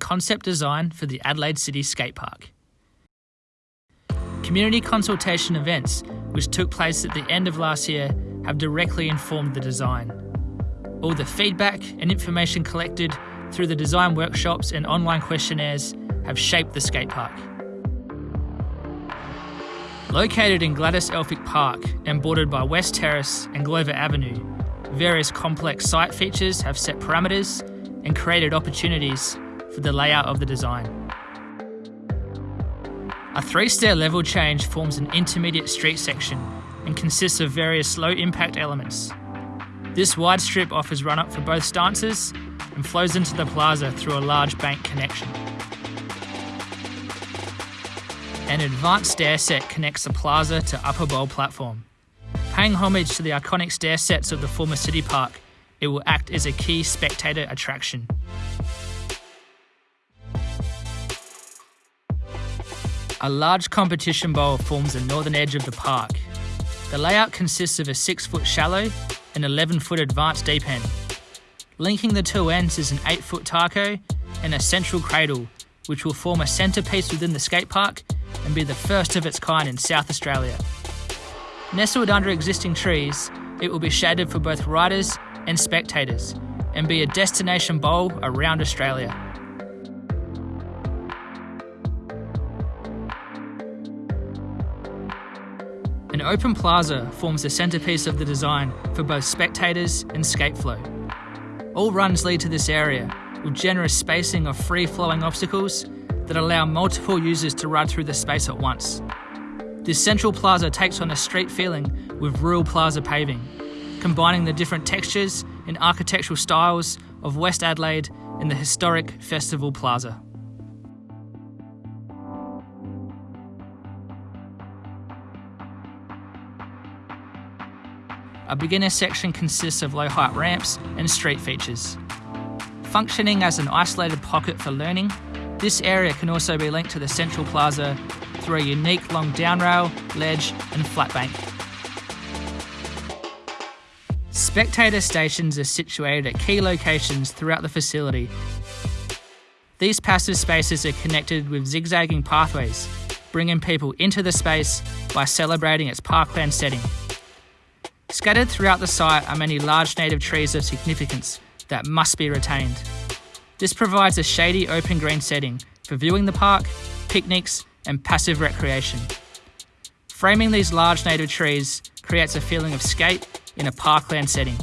concept design for the Adelaide City Skate Park. Community consultation events, which took place at the end of last year, have directly informed the design. All the feedback and information collected through the design workshops and online questionnaires have shaped the skate park. Located in Gladys Elphick Park and bordered by West Terrace and Glover Avenue, various complex site features have set parameters and created opportunities for the layout of the design. A three-stair level change forms an intermediate street section and consists of various low-impact elements. This wide strip offers run-up for both stances and flows into the plaza through a large bank connection. An advanced stair set connects the plaza to Upper Bowl platform. Paying homage to the iconic stair sets of the former city park, it will act as a key spectator attraction. A large competition bowl forms the northern edge of the park. The layout consists of a 6 foot shallow and 11 foot advanced deep end. Linking the two ends is an 8 foot taco and a central cradle, which will form a centrepiece within the skate park and be the first of its kind in South Australia. Nestled under existing trees, it will be shaded for both riders and spectators and be a destination bowl around Australia. An open plaza forms the centrepiece of the design for both spectators and skateflow. All runs lead to this area, with generous spacing of free-flowing obstacles that allow multiple users to ride through the space at once. This central plaza takes on a street feeling with rural plaza paving, combining the different textures and architectural styles of West Adelaide in the historic Festival Plaza. A beginner section consists of low height ramps and street features. Functioning as an isolated pocket for learning, this area can also be linked to the central plaza through a unique long downrail, ledge and flat bank. Spectator stations are situated at key locations throughout the facility. These passive spaces are connected with zigzagging pathways, bringing people into the space by celebrating its parkland setting. Scattered throughout the site are many large native trees of significance that must be retained. This provides a shady open green setting for viewing the park, picnics and passive recreation. Framing these large native trees creates a feeling of skate in a parkland setting.